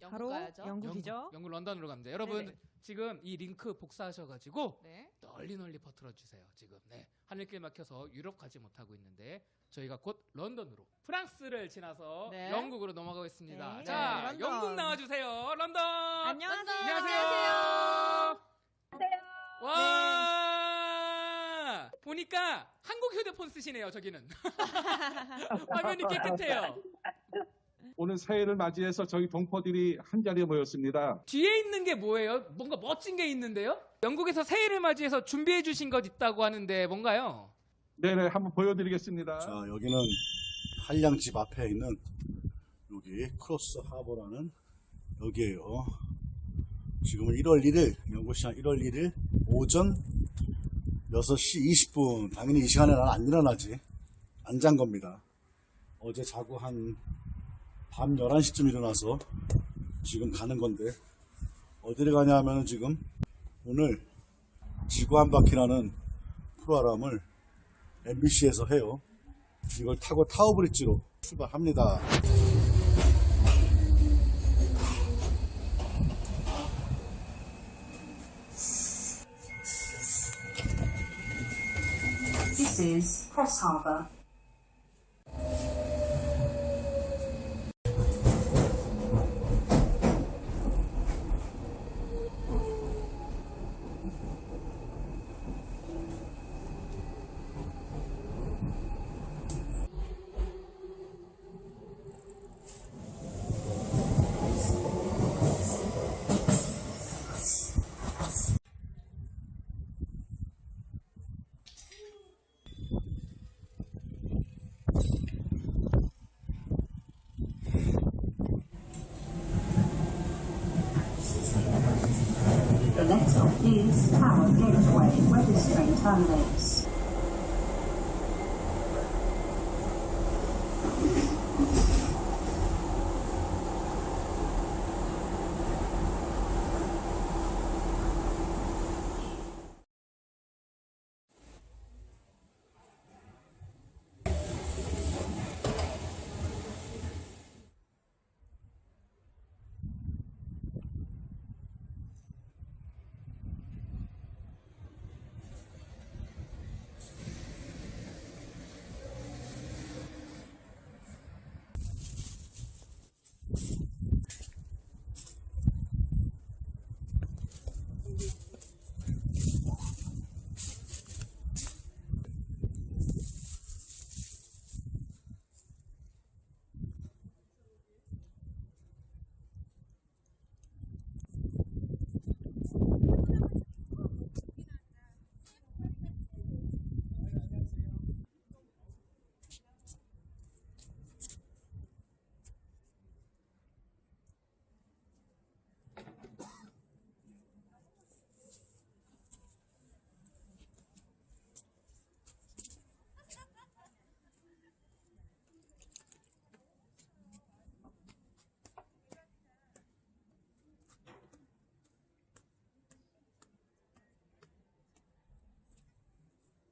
영국 바로 가야죠. 영국이죠. 영국, 영국 런던으로 갑니다. 여러분 네네. 지금 이 링크 복사하셔가지고 네. 널리 널리 퍼뜨려 주세요. 지금 네 하늘길 막혀서 유럽 가지 못하고 있는데 저희가 곧 런던으로 프랑스를 지나서 네. 영국으로 넘어가겠습니다. 네. 자 네, 런던. 영국 나와주세요. 런던. 안녕하세요. 안녕하세요. 와 보니까 한국 휴대폰 쓰시네요. 저기는 화면이 깨끗해요. 오늘 새해를 맞이해서 저희 동포들이 한 자리에 모였습니다. 뒤에 있는 게 뭐예요? 뭔가 멋진 게 있는데요? 영국에서 새해를 맞이해서 준비해 주신 것 있다고 하는데 뭔가요? 네네, 한번 보여드리겠습니다. 자, 여기는 한량집 앞에 있는 여기 크로스 하버라는 여기에요. 지금은 1월 1일, 영국 시간 1월 1일 오전 6시 20분. 당연히 이 시간에 난 안 일어나지. 안 잔 겁니다. 어제 자고 한 밤 11시쯤 일어나서 지금 가는 건데, 어디를 가냐 하면 은 지금 오늘 지구 한 바퀴라는 프로그램을 MBC에서 해요. 이걸 타고 타워브릿지로 출발합니다. This is Cross Harbour. Is Tower Gateway, where this terminates.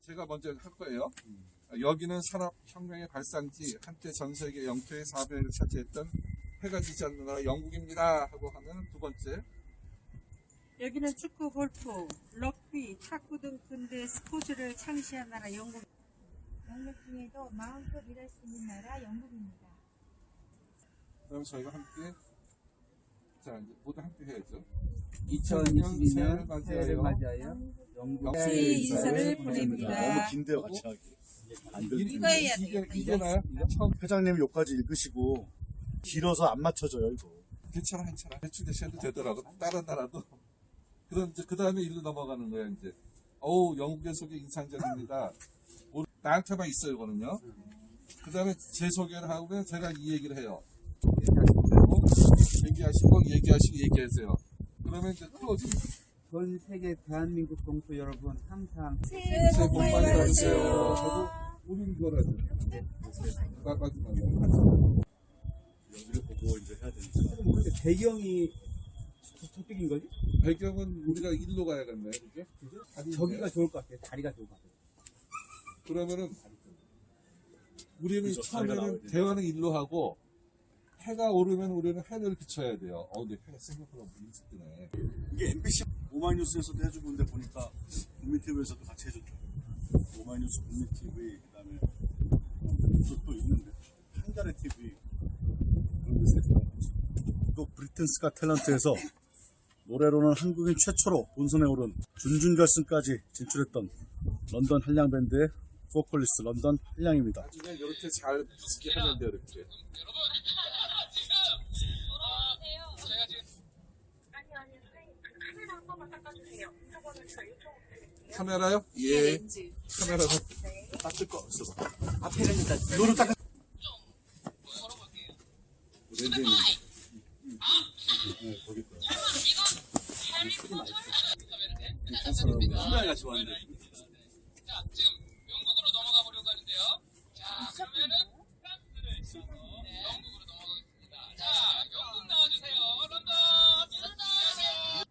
제가 먼저 할 거예요. 여기는 산업혁명의 발상지, 한때 전 세계 영토의 4배를 차지했던 해가 지지 않는 나라 영국입니다. 하고 하는 두 번째. 여기는 축구, 골프, 럭비, 탁구 등 근대 스포츠를 창시한 나라 영국. 영역 중에도 마음껏 일할 수 있는 나라 영국입니다. 그럼 저희가 함께, 자, 이제 모두 함께 해야죠. 2022년 새해를 맞이하여 영국 새해 인사를 보냅니다. 너무 긴데요, 같이 하기. 안 돼. 이거 해야 이게, 되겠다, 이게 나요? 회장님 여기까지 읽으시고 길어서 안 맞춰져요, 이거. 괜찮아, 괜찮아. 대충 대셔도 되더라고. 다른 나라도. 그럼 이제 그 다음에 일로 넘어가는 거야, 이제. 어우, 영국의 소개 인상적입니다. 오- 나한테만 있어요, 이거는요. 그 다음에 제 소개를 하고 제가 이 얘기를 해요. 얘기하시면 되고, 얘기하시고, 얘기하시고, 얘기하세요. 그러면 이제 클로징. 전 세계 대한민국 동포 여러분 항상 새해 복 많이 받으세요. 저도 우리 이거라도. 나가지 말고. 여기를 보고 이제 해야 되니까. 배경이 저쪽인 거지? 배경은 우리가 일로 가야겠네, 그죠? 저기가 좋을 것 같아. 다리가 좋을 것 같아. 그러면은 우리는 그죠, 처음에는. 대화는 일로 하고 해가 오르면 우리는 해를 비춰야 돼요. 어, 근데 해가 생각보다 일찍 뜨네. 이게 MBC 오마이뉴스에서도 해주고 있는데 보니까 국민TV에서도 같이 해줬죠. 오마이뉴스 국민TV 그다음에 또, 또 있는데 한가래 TV 그런 데서 해주고 이거 브리튼스가 탤런트에서 노래로는 한국인 최초로 본선에 오른 준준결승까지 진출했던 런던 한량 밴드의 보컬리스트 런던 한량입니다. 나중에 이렇게 잘 하면 돼요, 이렇게. 카메라요? 예. 카메라가 딱뜰 거 없어. 노를 딱 렌즈는 네, 거기 거. 카메라가 좋아하는데. 자, 지금 영국으로 넘어가 보려고 하는데요. 자, 그러면은 프랑스를 지나서 영국으로 넘어가겠습니다. 자, 영국 나와주세요. 런던.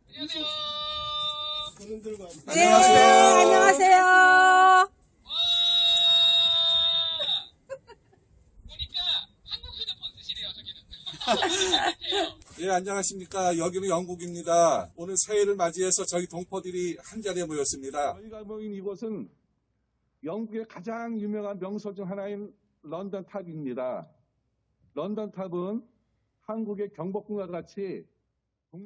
안녕하세요. 안녕하세요. 네, 안녕하세요. 와! 보니까 한국 휴대폰 쓰시네요, 저기는. 예, 안녕하십니까. 여기는 영국입니다. 오늘 새해를 맞이해서 저희 동포들이 한자리에 모였습니다. 저희가 모인 이곳은 영국의 가장 유명한 명소 중 하나인 런던 탑입니다. 런던 탑은 한국의 경복궁과 같이 동-